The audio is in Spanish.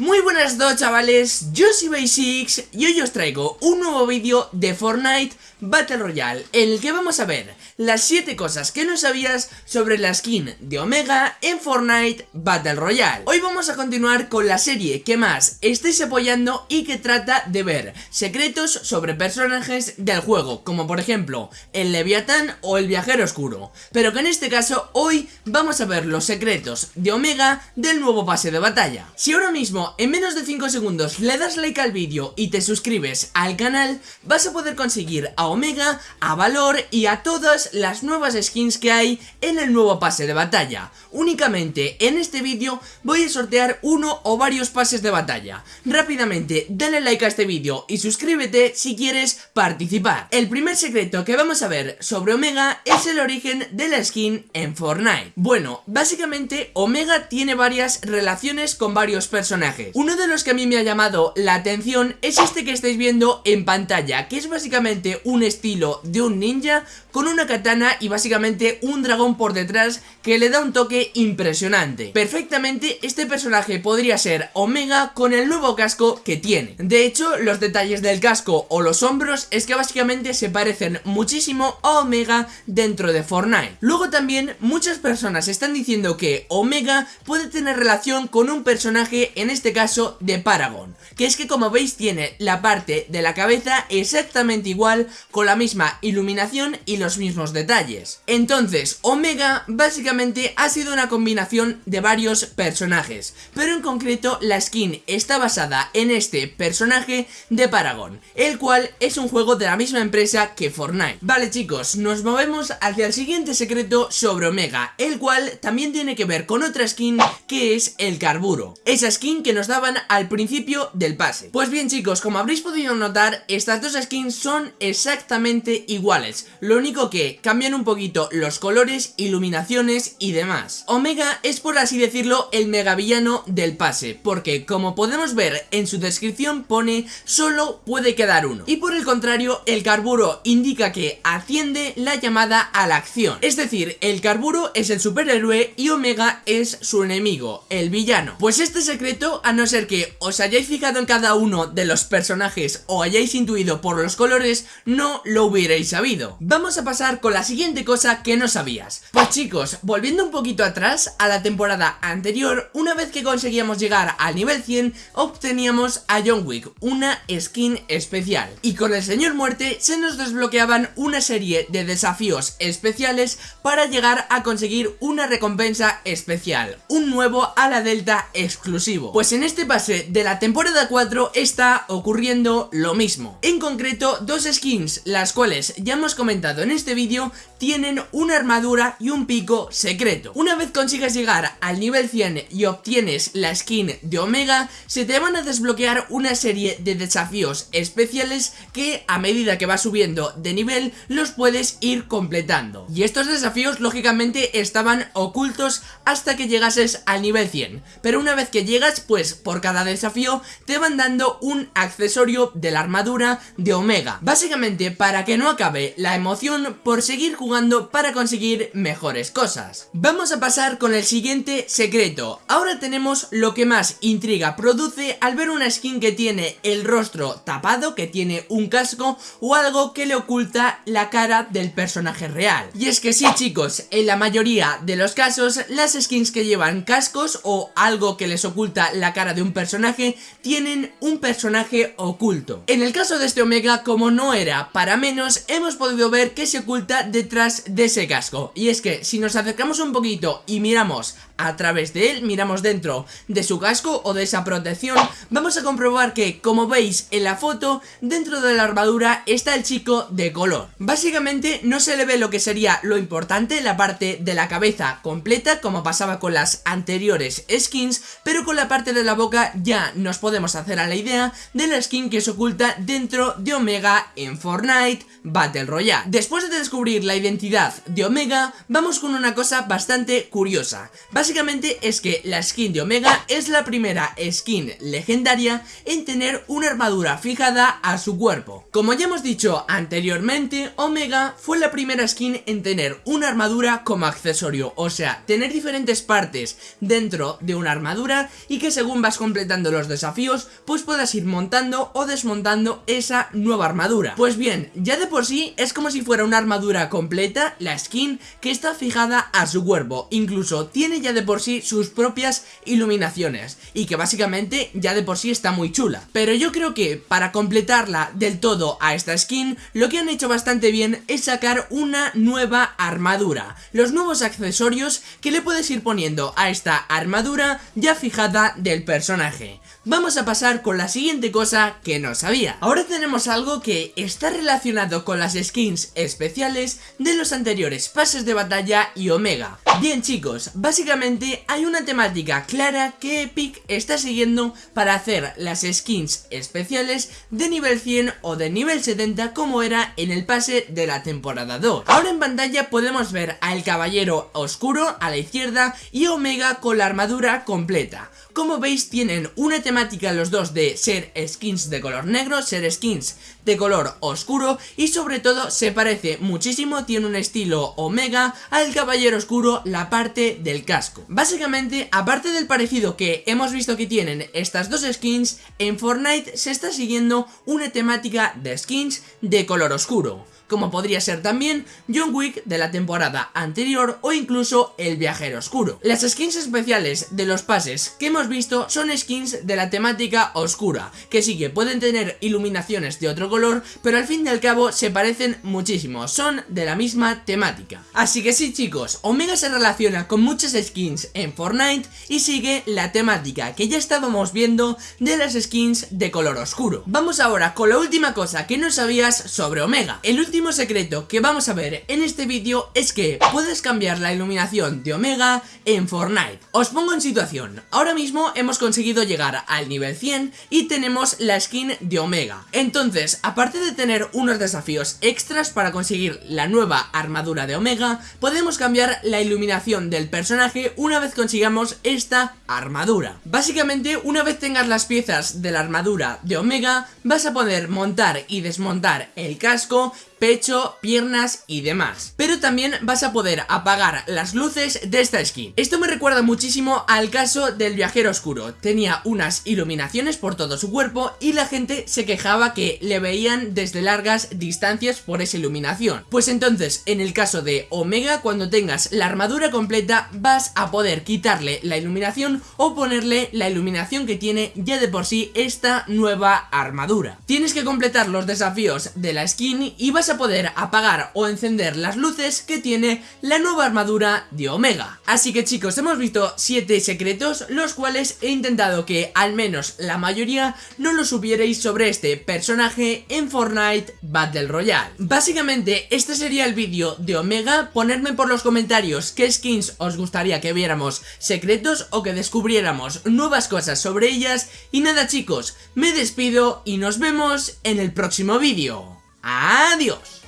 Muy buenas dos chavales, yo soy Basics y hoy os traigo un nuevo vídeo de Fortnite Battle Royale en el que vamos a ver las 7 cosas que no sabías sobre la skin de Omega en Fortnite Battle Royale. Hoy vamos a continuar con la serie que más estáis apoyando y que trata de ver secretos sobre personajes del juego, como por ejemplo el Leviatán o el Viajero Oscuro, pero que en este caso hoy vamos a ver los secretos de Omega del nuevo pase de batalla. Si ahora mismo en menos de 5 segundos le das like al vídeo y te suscribes al canal, vas a poder conseguir a Omega, a Valor y a todas las nuevas skins que hay en el nuevo pase de batalla. Únicamente en este vídeo voy a sortear uno o varios pases de batalla. Rápidamente dale like a este vídeo y suscríbete si quieres participar. El primer secreto que vamos a ver sobre Omega es el origen de la skin en Fortnite. Bueno, básicamente Omega tiene varias relaciones con varios personajes uno de los que a mí me ha llamado la atención es este que estáis viendo en pantalla, que es básicamente un estilo de un ninja con una katana y básicamente un dragón por detrás que le da un toque impresionante. Perfectamente este personaje podría ser Omega con el nuevo casco que tiene. De hecho, los detalles del casco o los hombros es que básicamente se parecen muchísimo a Omega dentro de Fortnite. Luego también muchas personas están diciendo que Omega puede tener relación con un personaje en este caso de Paragon, que es que como veis tiene la parte de la cabeza exactamente igual, con la misma iluminación y los mismos detalles. Entonces, Omega básicamente ha sido una combinación de varios personajes, pero en concreto la skin está basada en este personaje de Paragon, el cual es un juego de la misma empresa que Fortnite. Vale chicos, nos movemos hacia el siguiente secreto sobre Omega, el cual también tiene que ver con otra skin que es el Carburo. Esa skin que nos daban al principio del pase. Pues bien chicos, como habréis podido notar, estas dos skins son exactamente iguales. Lo único que cambian un poquito los colores, iluminaciones y demás. Omega es por así decirlo el megavillano del pase, porque como podemos ver en su descripción pone solo puede quedar uno. Y por el contrario, el carburo indica que asciende la llamada a la acción. Es decir, el carburo es el superhéroe y Omega es su enemigo, el villano. Pues este secreto, a no ser que os hayáis fijado en cada uno de los personajes o hayáis intuido por los colores, no lo hubierais sabido. Vamos a pasar con la siguiente cosa que no sabías. Pues chicos, volviendo un poquito atrás a la temporada anterior, una vez que conseguíamos llegar al nivel 100, obteníamos a John Wick, una skin especial. Y con el Señor Muerte se nos desbloqueaban una serie de desafíos especiales para llegar a conseguir una recompensa especial, un nuevo a la Delta exclusivo. Pues en este pase de la temporada 4 está ocurriendo lo mismo. En concreto, dos skins, las cuales ya hemos comentado en este vídeo, tienen una armadura y un pico secreto. Una vez consigas llegar al nivel 100 y obtienes la skin de Omega, se te van a desbloquear una serie de desafíos especiales que a medida que vas subiendo de nivel los puedes ir completando. Y estos desafíos lógicamente estaban ocultos hasta que llegases al nivel 100. Pero una vez que llegas, pues por cada desafío te van dando un accesorio de la armadura de Omega. Básicamente para que no acabe la emoción por seguir jugando para conseguir mejores cosas. Vamos a pasar con el siguiente secreto. Ahora tenemos lo que más intriga produce al ver una skin que tiene el rostro tapado, que tiene un casco o algo que le oculta la cara del personaje real. Y es que sí chicos, en la mayoría de los casos las skins que llevan cascos o algo que les oculta la cara de un personaje tienen un personaje oculto. En el caso de este Omega, como no era para menos, hemos podido ver que se oculta detrás de ese casco Y es que si nos acercamos un poquito y miramos a través de él, miramos dentro de su casco o de esa protección Vamos a comprobar que, como veis en la foto, dentro de la armadura está el chico de color Básicamente no se le ve lo que sería lo importante, la parte de la cabeza completa Como pasaba con las anteriores skins Pero con la parte de la boca ya nos podemos hacer a la idea de la skin que se oculta dentro de Omega en Fortnite Battle Royale Después de descubrir la identidad de Omega, vamos con una cosa bastante curiosa. Básicamente es que la skin de Omega es la primera skin legendaria en tener una armadura fijada a su cuerpo. Como ya hemos dicho anteriormente, Omega fue la primera skin en tener una armadura como accesorio, o sea, tener diferentes partes dentro de una armadura y que según según vas completando los desafíos, pues puedas ir montando o desmontando esa nueva armadura. Pues bien, ya de por sí es como si fuera una armadura completa, la skin, que está fijada a su cuerpo, incluso tiene ya de por sí sus propias iluminaciones, y que básicamente ya de por sí está muy chula. Pero yo creo que para completarla del todo a esta skin, lo que han hecho bastante bien es sacar una nueva armadura, los nuevos accesorios que le puedes ir poniendo a esta armadura ya fijada del personaje. Vamos a pasar con la siguiente cosa que no sabía. Ahora tenemos algo que está relacionado con las skins especiales de los anteriores pases de batalla y Omega. Bien chicos, básicamente hay una temática clara que Epic está siguiendo para hacer las skins especiales de nivel 100 o de nivel 70 como era en el pase de la temporada 2. Ahora en pantalla podemos ver al caballero oscuro a la izquierda y Omega con la armadura completa. Como veis tienen una temática los dos de ser skins de color negro, ser skins de color oscuro y sobre todo se parece muchísimo, tiene un estilo omega al caballero oscuro la parte del casco. Básicamente, aparte del parecido que hemos visto que tienen estas dos skins, en Fortnite se está siguiendo una temática de skins de color oscuro como podría ser también John Wick de la temporada anterior o incluso El Viajero Oscuro. Las skins especiales de los pases que hemos visto son skins de la temática oscura, que sí que pueden tener iluminaciones de otro color, pero al fin y al cabo se parecen muchísimo, son de la misma temática. Así que sí chicos, Omega se relaciona con muchas skins en Fortnite y sigue la temática que ya estábamos viendo de las skins de color oscuro. Vamos ahora con la última cosa que no sabías sobre Omega. El último último secreto que vamos a ver en este vídeo es que puedes cambiar la iluminación de Omega en Fortnite. Os pongo en situación, ahora mismo hemos conseguido llegar al nivel 100 y tenemos la skin de Omega. Entonces, aparte de tener unos desafíos extras para conseguir la nueva armadura de Omega, podemos cambiar la iluminación del personaje una vez consigamos esta armadura. Básicamente, una vez tengas las piezas de la armadura de Omega, vas a poder montar y desmontar el casco pecho, piernas y demás. Pero también vas a poder apagar las luces de esta skin. Esto me recuerda muchísimo al caso del viajero oscuro. Tenía unas iluminaciones por todo su cuerpo y la gente se quejaba que le veían desde largas distancias por esa iluminación. Pues entonces, en el caso de Omega, cuando tengas la armadura completa, vas a poder quitarle la iluminación o ponerle la iluminación que tiene ya de por sí esta nueva armadura. Tienes que completar los desafíos de la skin y vas a poder apagar o encender las luces que tiene la nueva armadura de Omega. Así que chicos, hemos visto 7 secretos, los cuales he intentado que al menos la mayoría no lo supierais sobre este personaje en Fortnite Battle Royale. Básicamente, este sería el vídeo de Omega, ponedme por los comentarios qué skins os gustaría que viéramos secretos o que descubriéramos nuevas cosas sobre ellas y nada chicos, me despido y nos vemos en el próximo vídeo. Adiós.